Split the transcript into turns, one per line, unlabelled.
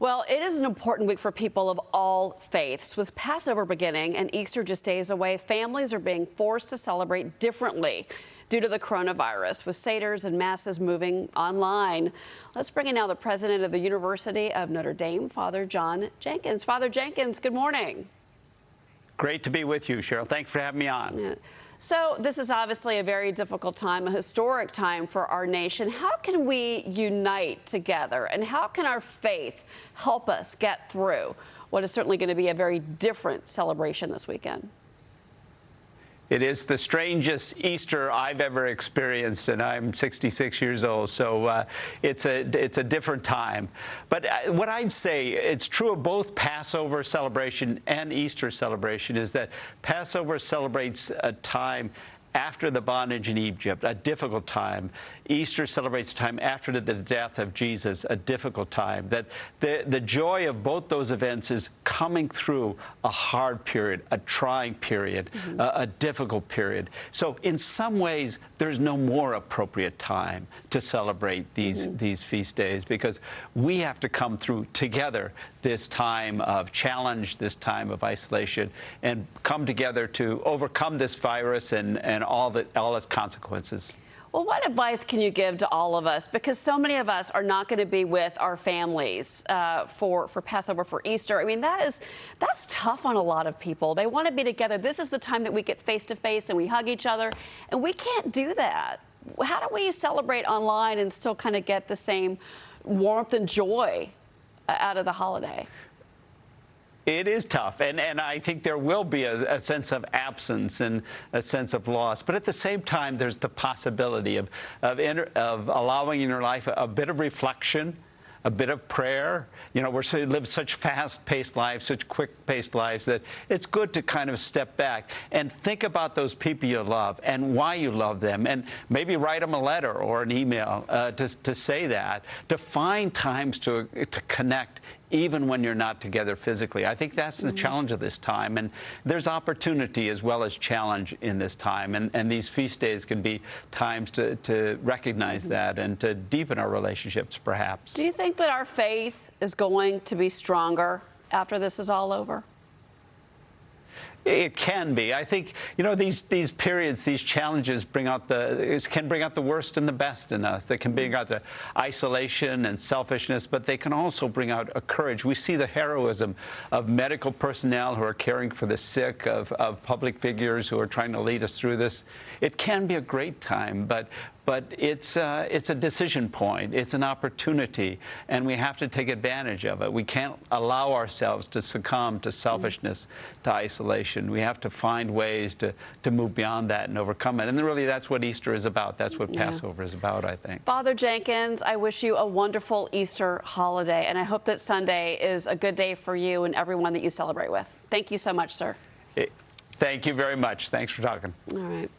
Well, it is an important week for people of all faiths. With Passover beginning and Easter just days away, families are being forced to celebrate differently due to the coronavirus, with seders and masses moving online. Let's bring in now the president of the University of Notre Dame, Father John Jenkins. Father Jenkins, good morning.
Great to be with you, Cheryl. Thanks for having me on.
Yeah. So, this is obviously a very difficult time, a historic time for our nation. How can we unite together, and how can our faith help us get through what is certainly going to be a very different celebration this weekend?
It is the strangest Easter I've ever experienced, and I'm 66 years old, so uh, it's a it's a different time. But uh, what I'd say, it's true of both Passover celebration and Easter celebration, is that Passover celebrates a time after the bondage in Egypt, a difficult time. Easter celebrates a time after the death of Jesus, a difficult time. That the, the joy of both those events is coming through a hard period, a trying period, mm -hmm. a, a, difficult period. So in some ways, there's no more appropriate time to celebrate these, mm -hmm. these feast days because we have to come through together this time of challenge, this time of isolation, and come together to overcome this virus and, and all, the, all its consequences.
Well, what advice can you give to all of us? Because so many of us are not going to be with our families uh, for for Passover, for Easter. I mean, that is that's tough on a lot of people. They want to be together. This is the time that we get face to face and we hug each other, and we can't do that. How do we celebrate online and still kind of get the same warmth and joy uh, out of the holiday?
It is tough, and, and I think there will be a, a, sense of absence and a sense of loss. But at the same time, there's the possibility of, of, inter, of allowing in your life a, a bit of reflection, a bit of prayer. You know, we live such fast-paced lives, such quick-paced lives that it's good to kind of step back and think about those people you love and why you love them, and maybe write them a letter or an email uh, to, to say that, to find times to, to connect even when you're not together physically. I think that's the mm -hmm. challenge of this time. And there's opportunity as well as challenge in this time. And, and these feast days can be times to, to recognize mm -hmm. that and to deepen our relationships, perhaps.
Do you think that our faith is going to be stronger after this is all over?
It can be. I think you know these these periods, these challenges bring out the can bring out the worst and the best in us. They can bring out the isolation and selfishness, but they can also bring out a courage. We see the heroism of medical personnel who are caring for the sick, of, of public figures who are trying to lead us through this. It can be a great time, but but it's, uh, it's a decision point. It's an opportunity, and we have to take advantage of it. We can't allow ourselves to succumb to selfishness, to isolation. We have to find ways to, to move beyond that and overcome it. And really, that's what Easter is about. That's what yeah. Passover is about, I think.
Father Jenkins, I wish you a wonderful Easter holiday, and I hope that Sunday is a good day for you and everyone that you celebrate with. Thank you so much, sir.
It, thank you very much. Thanks for talking.
All right.